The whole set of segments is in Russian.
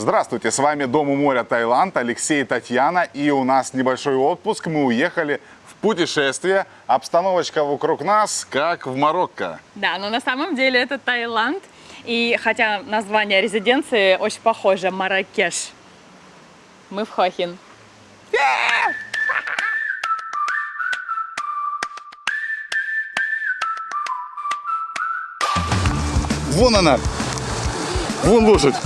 Здравствуйте, с вами Дом у моря Таиланд, Алексей и Татьяна. И у нас небольшой отпуск. Мы уехали в путешествие. Обстановочка вокруг нас, как в Марокко. Да, но на самом деле это Таиланд. И хотя название резиденции очень похоже, Маракеш. Мы в Хохин. Вон она! Вон лошадь!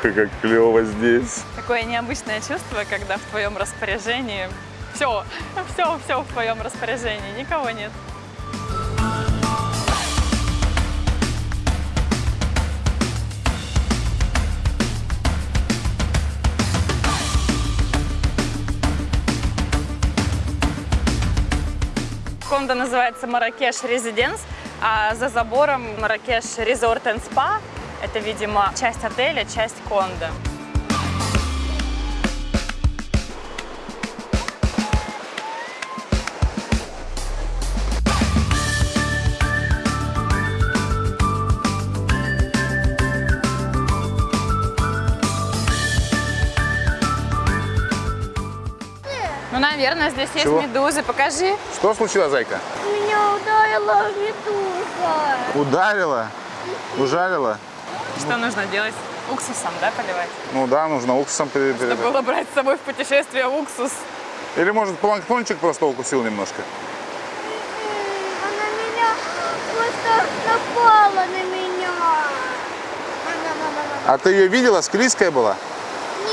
Танюха, как клево здесь. Такое необычное чувство, когда в твоем распоряжении все, все, все в твоем распоряжении, никого нет. Комната называется Маракеш Резиденс, а за забором Маракеш Резорт энд Спа. Это, видимо, часть отеля, часть конда. Ну, наверное, здесь есть Чего? медузы. Покажи. Что случилось, зайка? Меня ударила медуза. Ударила? Ужалила? Что нужно делать? Уксусом, да, поливать? Ну да, нужно уксусом пере- пере- Надо было брать с собой в путешествие уксус. Или может планктончик просто укусил немножко? Она меня просто напала на меня. А ты ее видела? Склизкая была?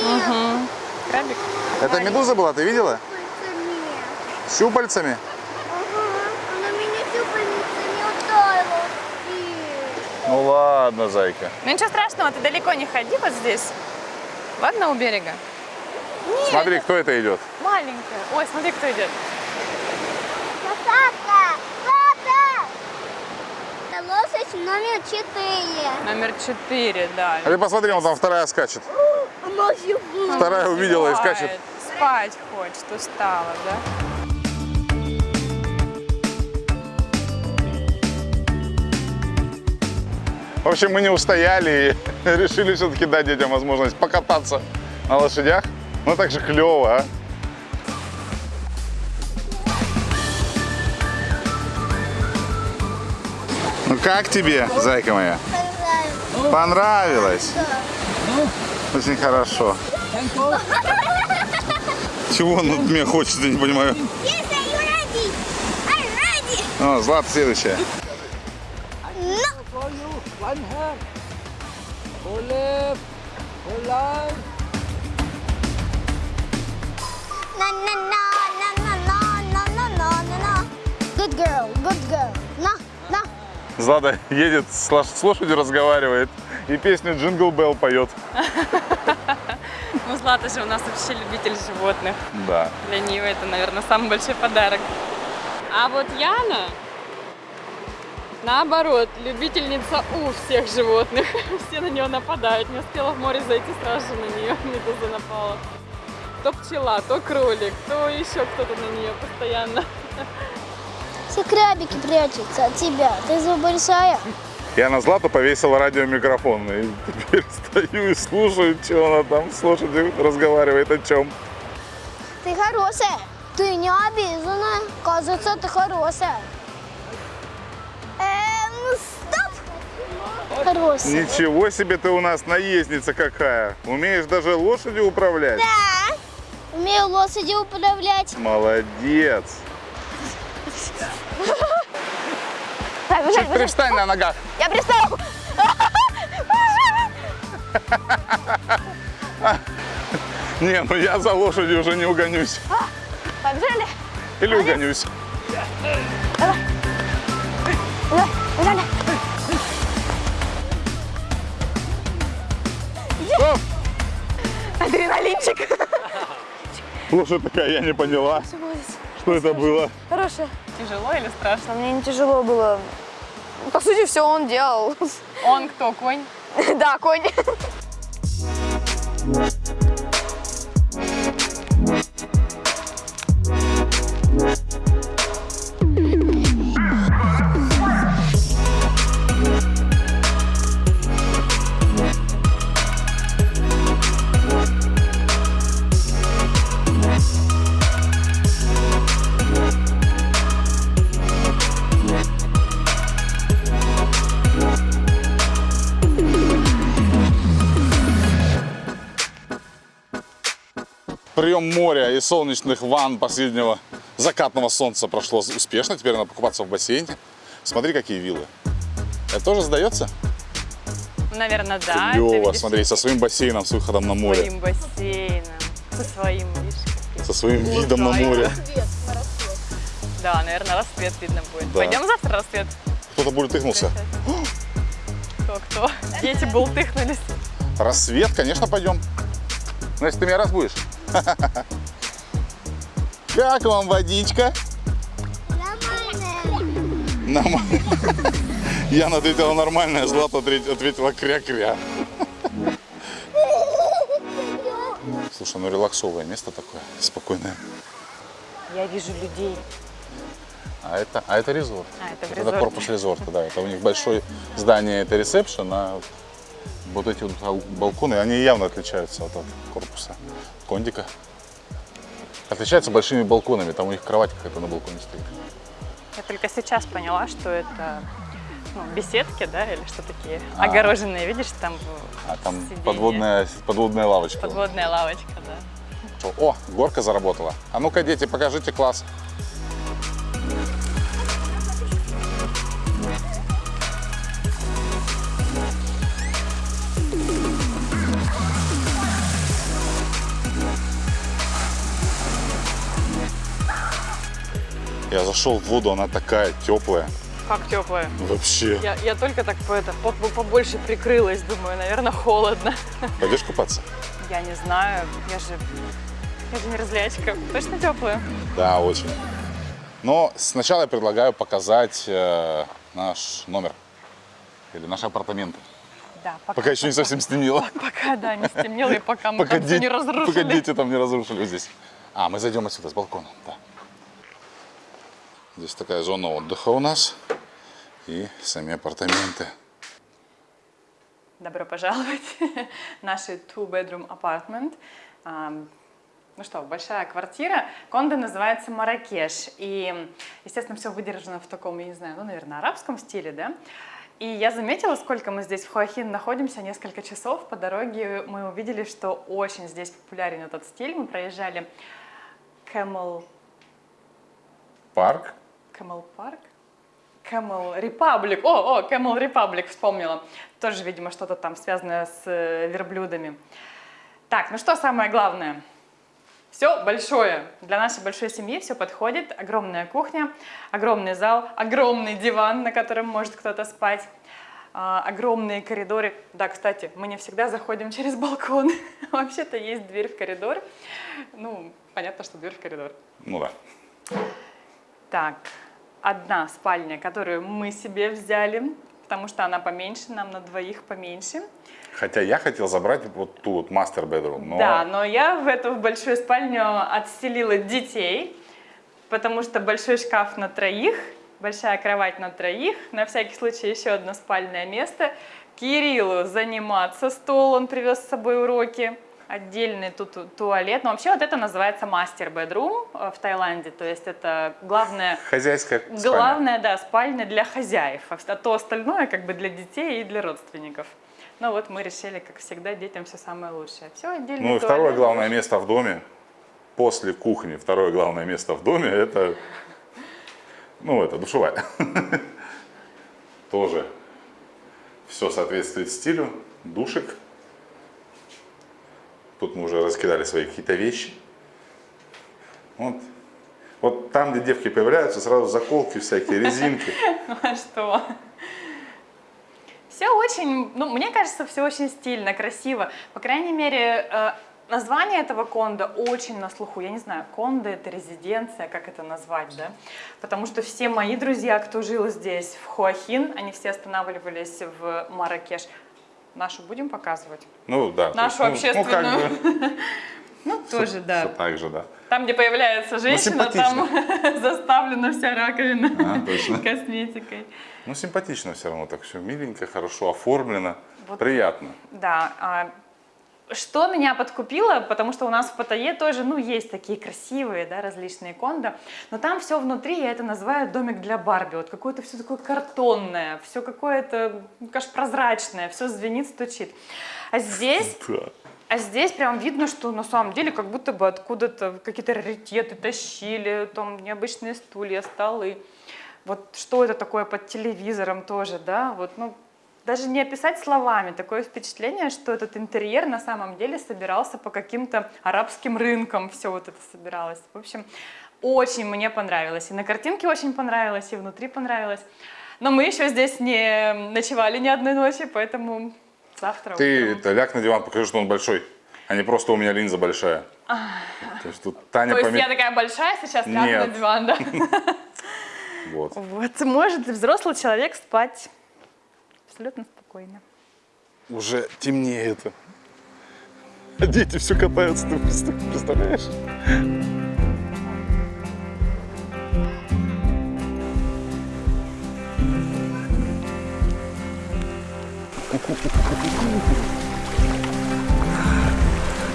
Нет, Крабик. Это медуза была, ты видела? пальцами. С щупальцами? Ага, она меня щупальницами ударила. И- Ну ладно, зайка. Ну ничего страшного, ты далеко не ходи вот здесь. Ладно, у берега? Смотри, кто это идет. Маленькая. Ой, смотри, кто идет. Папа! Папа! Это лошадь номер четыре. Номер четыре, да. А ты посмотри, вон там вторая скачет. Вторая увидела и скачет. Спать хочет, устала, да? В общем, мы не устояли и решили все-таки дать детям возможность покататься на лошадях. Ну так же клево, а? Ну как тебе, зайка моя? Понравилось? Очень хорошо. Чего он от меня хочет, я не понимаю. Ready. О, Злат, следующая. Left. Go right. Na na na na na na na na na na na. Good girl, good girl. На, на. Злата едет, с лошадью разговаривает и песню «Jingle Bell» поет. Ну, Злата же у нас вообще любитель животных. Да. Для нее это, наверное, самый большой подарок. А вот Яна, наоборот, любительница у всех животных. Все на нее нападают. Не успела в море зайти, сразу же на нее медуза напала. То пчела, то кролик, то еще кто-то на нее постоянно. Все крабики прячутся от тебя. Ты же большая. Я на Злату повесила радиомикрофон. И теперь стою и слушаю, что она там с лошадью разговаривает о чем. Ты хорошая. Ты не обижена. Кажется, ты хорошая. Хорошая. Ничего себе ты у нас наездница какая. Умеешь даже лошадью управлять? Да. Умею лошади управлять. Молодец. Чуть привстань на ногах. Я пристала. Не, ну я за лошадью уже не угонюсь. Побежали. Или угонюсь. Давай, Адреналинчик. Лошадь такая, я не поняла, что это было. Хорошая. тяжело или страшно? Мне не тяжело было. По сути, все он делал. Он кто, конь? Да, конь. Прием моря и солнечных ванн последнего закатного солнца прошло успешно. Теперь надо покупаться в бассейне. Смотри, какие виллы. Это тоже сдается? Наверное, да. Клево, смотри, со своим бассейном, с выходом на море. своим бассейном, со своим, видишь. Со своим видом на море. Да, наверное, рассвет видно будет. Да. Пойдем завтра рассвет? Кто-то бултыхнулся. Кто-кто? Дети бултыхнулись. Рассвет, конечно, пойдем. Если ты меня разбудишь. Как вам водичка? Нормально. Яна ответила нормально, Злата ответила кря-кря. Слушай, ну релаксовое место такое, спокойное. Я вижу людей. А это, а это резорт. А, это Это корпус резорта, да. Это у них большое здание, это ресепшн, а вот эти вот ал- балконы, они явно отличаются от, от корпуса кондика. Отличаются большими балконами, там у них кровать какая-то на балконе стоит. Я только сейчас поняла, что это ну, беседки, да, или что такие, А. огороженные, видишь, там А там подводная, подводная лавочка. подводная лавочка, да. О, горка заработала. А ну-ка, дети, покажите класс. Я зашел в воду, она такая теплая. Как теплая. Вообще. Я, я только так по это, по- по- побольше прикрылась, думаю, наверное, холодно. Пойдешь купаться? Я не знаю, я же, я же не разлячка. Точно теплая? Да, очень. Но сначала я предлагаю показать э, наш номер. Или наши апартаменты. Да, пока, Пока еще не совсем стемнело. пока, да, не стемнело и пока мы Пока, там всё де- не разрушили. пока дети там не разрушили здесь. А, мы зайдем отсюда, с балкона. Да. Здесь такая зона отдыха у нас. И сами апартаменты. Добро пожаловать в наши two-bedroom apartment. Ну что, большая квартира. Кондо называется Маракеш. И, естественно, все выдержано в таком, я не знаю, ну, наверное, арабском стиле, да? И я заметила, сколько мы здесь в Хуахин находимся, несколько часов. По дороге мы увидели, что очень здесь популярен этот стиль. Мы проезжали Camel, Парк. Camel Park? Camel Republic. О, о, Camel Republic вспомнила. Тоже, видимо, что-то там связанное с э, верблюдами. Так, ну что самое главное? Все большое. Для нашей большой семьи все подходит. Огромная кухня, огромный зал, огромный диван, на котором может кто-то спать. а, огромные коридоры. Да, кстати, мы не всегда заходим через балкон. Вообще-то есть дверь в коридор. Ну, понятно, что дверь в коридор. Ну да. Так, одна спальня, которую мы себе взяли, потому что она поменьше, нам на двоих поменьше. Хотя я хотел забрать вот ту вот мастер bedroom, но Да, но я в эту большую спальню отселила детей, потому что большой шкаф на троих, большая кровать на троих, на всякий случай еще одно спальное место. Кириллу заниматься стол, он привез с собой уроки, отдельный тут ту- туалет. Но вообще вот это называется мастер bedroom э, в Таиланде, то есть это главное хозяйская спальня. Главное, да, спальня для хозяев, а то остальное как бы для детей и для родственников. Ну вот мы решили, как всегда, детям все самое лучшее. Все отдельно. Ну и второе главное место в доме, после кухни, второе главное место в доме, это, ну, это душевая. Тоже все соответствует стилю, душик. Тут мы уже раскидали свои какие-то вещи. Вот. Вот там, где девки появляются, сразу заколки всякие, резинки. А что? Все очень, ну, мне кажется, все очень стильно, красиво. По крайней мере, э, Название этого конда очень на слуху. Я не знаю, конда это резиденция, как это назвать, да? Потому что все мои друзья, кто жил здесь, в Хуахин, они все останавливались в Маракеш. Нашу будем показывать? Ну да. Нашу есть, ну, Ну, как общественную. бы, Ну, тоже, да. так же, да. Там, где появляется женщина, там заставлена вся раковина А, точно. косметикой. Ну, симпатично все равно, так все миленько, хорошо оформлено, Вот. приятно. Да. Что меня подкупило, потому что у нас в Паттайе тоже, ну, есть такие красивые, да, различные кондо, но там все внутри, я это называю домик для Барби, вот какое-то все такое картонное, все какое-то, ну, конечно, прозрачное, все звенит, стучит. А здесь а здесь прям видно, что на самом деле как будто бы откуда-то какие-то раритеты тащили, там необычные стулья, столы. Вот что это такое под телевизором тоже, да, вот, ну, даже не описать словами. Такое впечатление, что этот интерьер на самом деле собирался по каким-то арабским рынкам, все вот это собиралось. В общем, очень мне понравилось. И на картинке очень понравилось, и внутри понравилось. Но мы еще здесь не ночевали ни одной ночи, поэтому завтра Ты утром. это, ляг на диван, покажи, что он большой, а не просто у меня линза большая. То есть тут Таня То есть я такая большая сейчас лягу на диван, да? Вот. Вот, может взрослый человек спать абсолютно спокойно. Уже темнеет. А дети все катаются, ты представ- представляешь?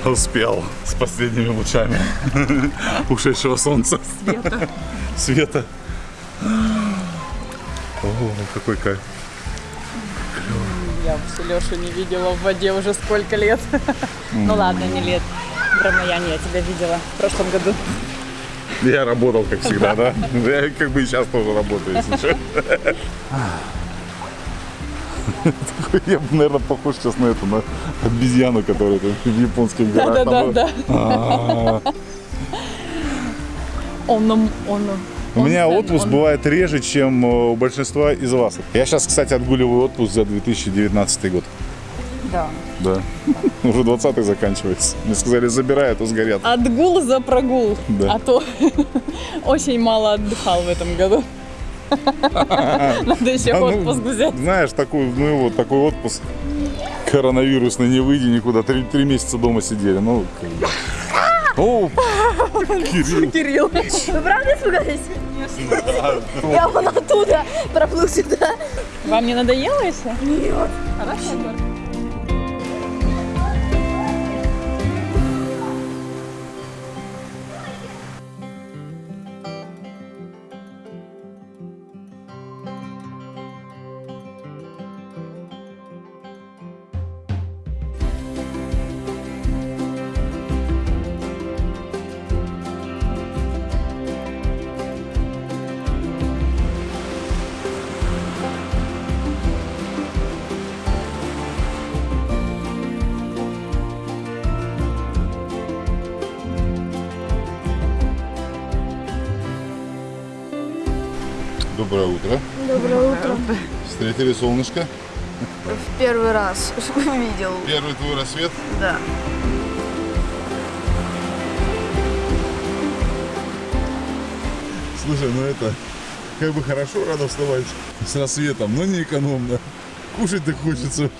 Успел с последними лучами ушедшего солнца. Света. Света. О, какой кайф. Я вообще Лешу не видела в воде уже сколько лет. Ну ладно, не лет. В Рамаяне я тебя видела в прошлом году. Я работал, как всегда, да? Я как бы и сейчас тоже работаю, если что. Я, наверное, похож сейчас на эту, на обезьяну, которая в японских горах. там, Да. А, Он нам, он У меня отпуск бывает реже, чем э, у большинства из вас. Я сейчас, кстати, отгуливаю отпуск за 2019 год. Да. Да. Уже 20-й заканчивается. Мне сказали, забирай, а то сгорят. Отгул за прогул. Да. А то очень мало отдыхал в этом году. Надо еще А ну, отпуск взять. Знаешь, такой, ну вот такой отпуск коронавирусный, не выйди никуда, три, три месяца дома сидели. Ну, как бы. О, Кирилл. Кирилл. Вы правда испугались? Я вон оттуда проплыл сюда. Вам не надоело еще? Нет. Хорошо. Доброе утро. Доброе утро. Встретили солнышко. В первый раз видел. Первый твой рассвет. Да. Слушай, ну это как бы хорошо рано вставать с рассветом, но не экономно. Кушать так хочется.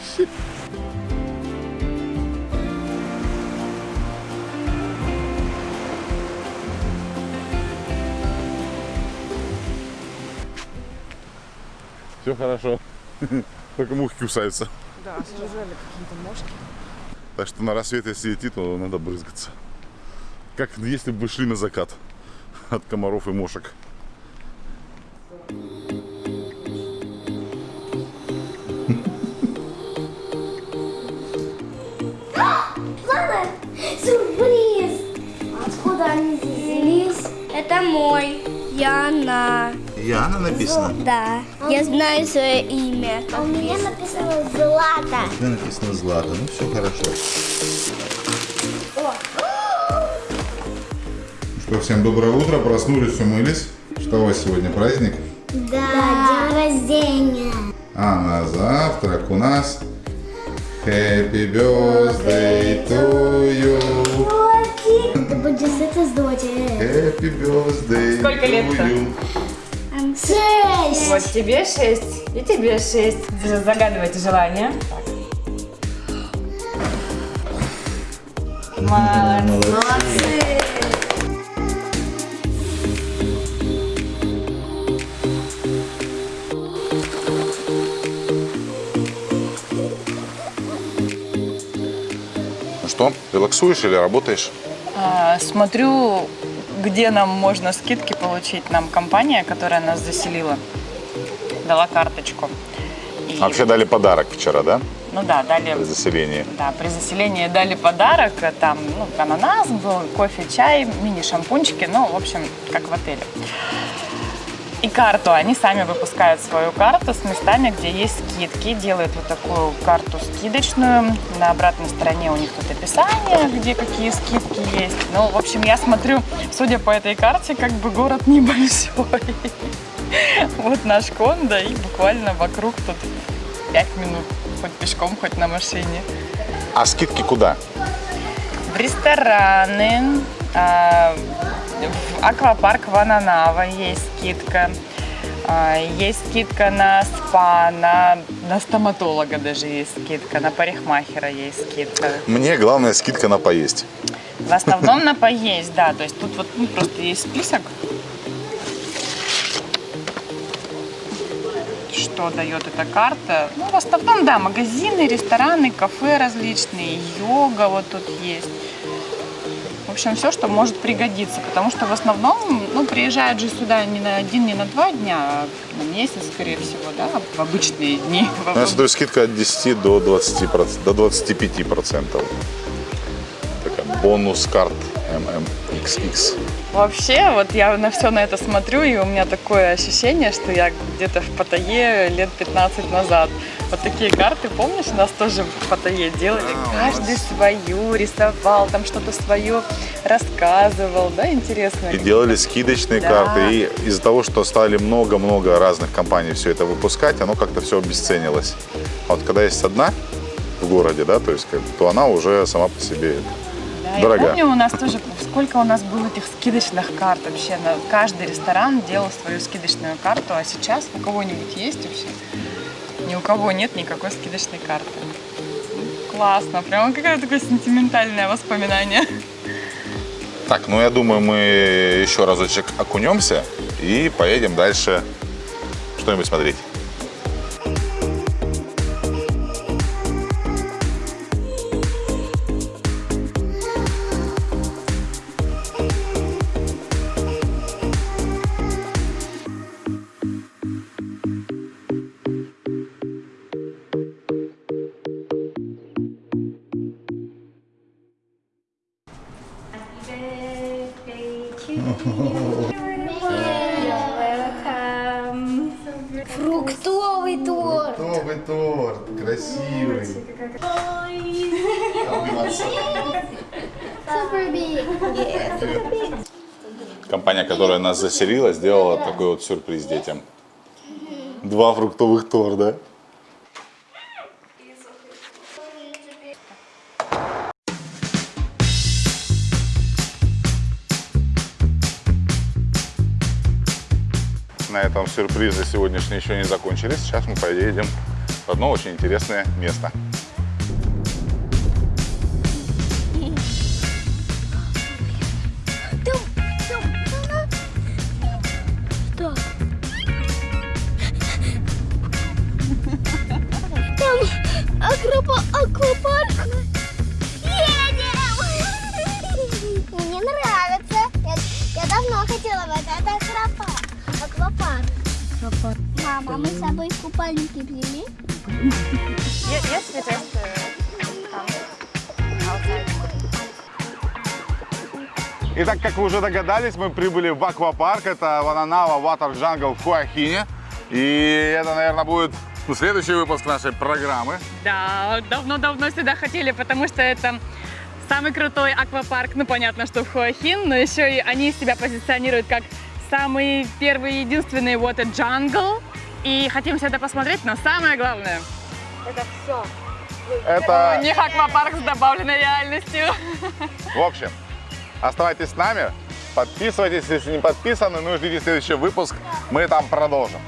Все хорошо. Только мухи кусаются. Да, слежали какие-то мошки. Так что на рассвет, если идти, то надо брызгаться. Как если бы шли на закат от комаров и мошек. Мама, сюрприз! Откуда они здесь взялись? Это мой. Яна. Яна написано. Да. Я знаю свое имя. А у меня написано Злата. Где написано Злата? Ну все хорошо. Что, всем доброе утро, проснулись, умылись. Что у вас сегодня праздник? Да, день рождения. А на завтрак у нас Happy birthday to you. Будет это сдуть. Happy birthday Сколько лет-то? Шесть. Вот тебе шесть, и тебе шесть. Загадывайте желание. Молодцы. Ну что, релаксуешь или работаешь? А, Смотрю, где нам можно скидки получить. Нам компания, которая нас заселила, дала карточку. И, Вообще дали подарок вчера, да? ну да, дали При заселении. Да, при заселении дали подарок, там, ну, ананас был, кофе, чай, мини-шампунчики, ну, в общем, как в отеле. И карту, они сами выпускают свою карту с местами, где есть скидки, делают вот такую карту скидочную. На обратной стороне у них тут описание, где какие скидки есть. Ну, в общем, я смотрю, судя по этой карте, как бы город небольшой. Вот наш кондо, и буквально вокруг тут 5 минут, хоть пешком, хоть на машине А скидки куда? в рестораны, а, в аквапарк Вананава есть скидка, а, есть скидка на спа, на, на стоматолога даже есть скидка, на парикмахера есть скидка. Мне главная скидка на поесть. В основном на поесть, да, то есть тут вот ну, просто есть список, что дает эта карта. Ну, в основном, да, магазины, рестораны, кафе различные, йога вот тут есть. В общем, все, что может пригодиться, потому что в основном, ну, приезжают же сюда не на один, не на два дня, а на месяц, скорее всего, да, в обычные дни. Ну, я смотрю, скидка от 10 до 20 до 25 процентов. Такая бонус карт MMXX. Вообще, вот я на все на это смотрю, и у меня такое ощущение, что я где-то в Паттайе лет 15 назад. Вот такие карты, помнишь, у нас тоже в Паттайе делали? Каждый свою рисовал, там что-то свое рассказывал, да, интересно. И делали скидочные Да. карты. И из-за того, что стали много-много разных компаний все это выпускать, оно как-то все обесценилось. А вот когда есть одна в городе, да, то есть, как то она уже сама по себе Да, я дорога. помню, у нас тоже, сколько у нас было этих скидочных карт вообще. На, каждый ресторан делал свою скидочную карту, а сейчас у кого-нибудь есть вообще? Ни у кого нет никакой скидочной карты. Классно, прямо какое-то такое сентиментальное воспоминание. Так, ну я думаю, мы еще разочек окунемся и поедем дальше что-нибудь смотреть. Компания, которая нас заселила, сделала такой вот сюрприз детям. Два фруктовых торта. На этом сюрпризы сегодняшние еще не закончились. Сейчас мы поедем в одно очень интересное место. Аквапарк. Мама, мы с собой купальники взяли? Just Итак, как вы уже догадались, мы прибыли в аквапарк. Это Вананава Water Jungle в Хуахине. И это, наверное, будет ну, следующий выпуск нашей программы. Да, давно-давно сюда хотели, потому что это самый крутой аквапарк. Ну, понятно, что в Хуахин, но еще и они себя позиционируют как самый первый и единственный water jungle. И хотим все это посмотреть, но самое главное, Это все. Это, У них аквапарк с добавленной реальностью. в общем, оставайтесь с нами. Подписывайтесь, если не подписаны. Ну и ждите следующий выпуск. Мы там продолжим.